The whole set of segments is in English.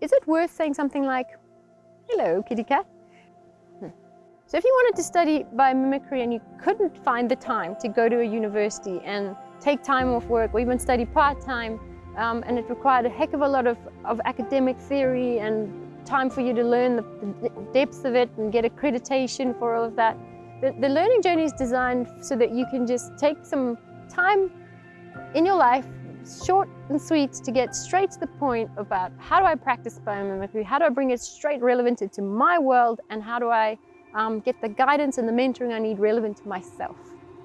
is it worth saying something like, hello, kitty cat? Hmm. So if you wanted to study biomimicry and you couldn't find the time to go to a university and take time off work or even study part-time, um, and it required a heck of a lot of, of academic theory and time for you to learn the, the depths of it and get accreditation for all of that. The, the learning journey is designed so that you can just take some time in your life, short and sweet, to get straight to the point about how do I practice biomimicry, how do I bring it straight relevant into my world, and how do I um, get the guidance and the mentoring I need relevant to myself.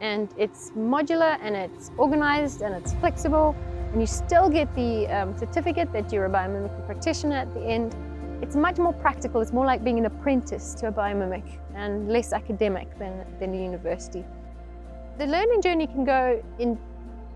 And it's modular and it's organized and it's flexible and you still get the um, certificate that you're a biomimicry practitioner at the end. It's much more practical. It's more like being an apprentice to a biomimic and less academic than, than a university. The learning journey can go in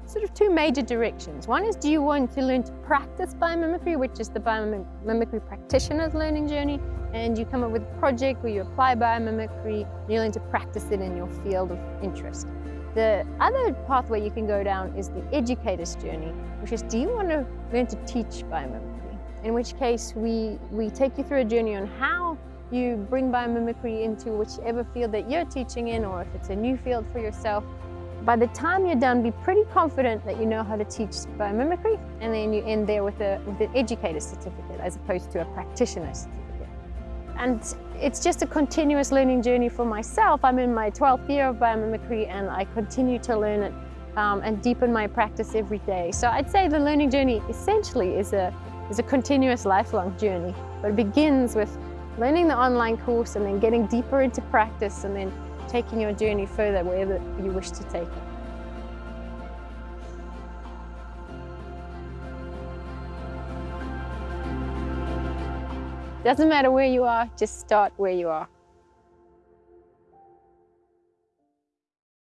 sort of two major directions. One is do you want to learn to practice biomimicry, which is the biomimicry practitioner's learning journey, and you come up with a project where you apply biomimicry, and you learn to practice it in your field of interest. The other pathway you can go down is the educator's journey, which is do you want to learn to teach biomimicry? In which case we, we take you through a journey on how you bring biomimicry into whichever field that you're teaching in or if it's a new field for yourself. By the time you're done, be pretty confident that you know how to teach biomimicry and then you end there with, a, with an educator certificate as opposed to a practitioner certificate. And it's just a continuous learning journey for myself. I'm in my 12th year of biomimicry and I continue to learn it um, and deepen my practice every day. So I'd say the learning journey essentially is a, is a continuous lifelong journey, but it begins with learning the online course and then getting deeper into practice and then taking your journey further wherever you wish to take it. Doesn't matter where you are, just start where you are.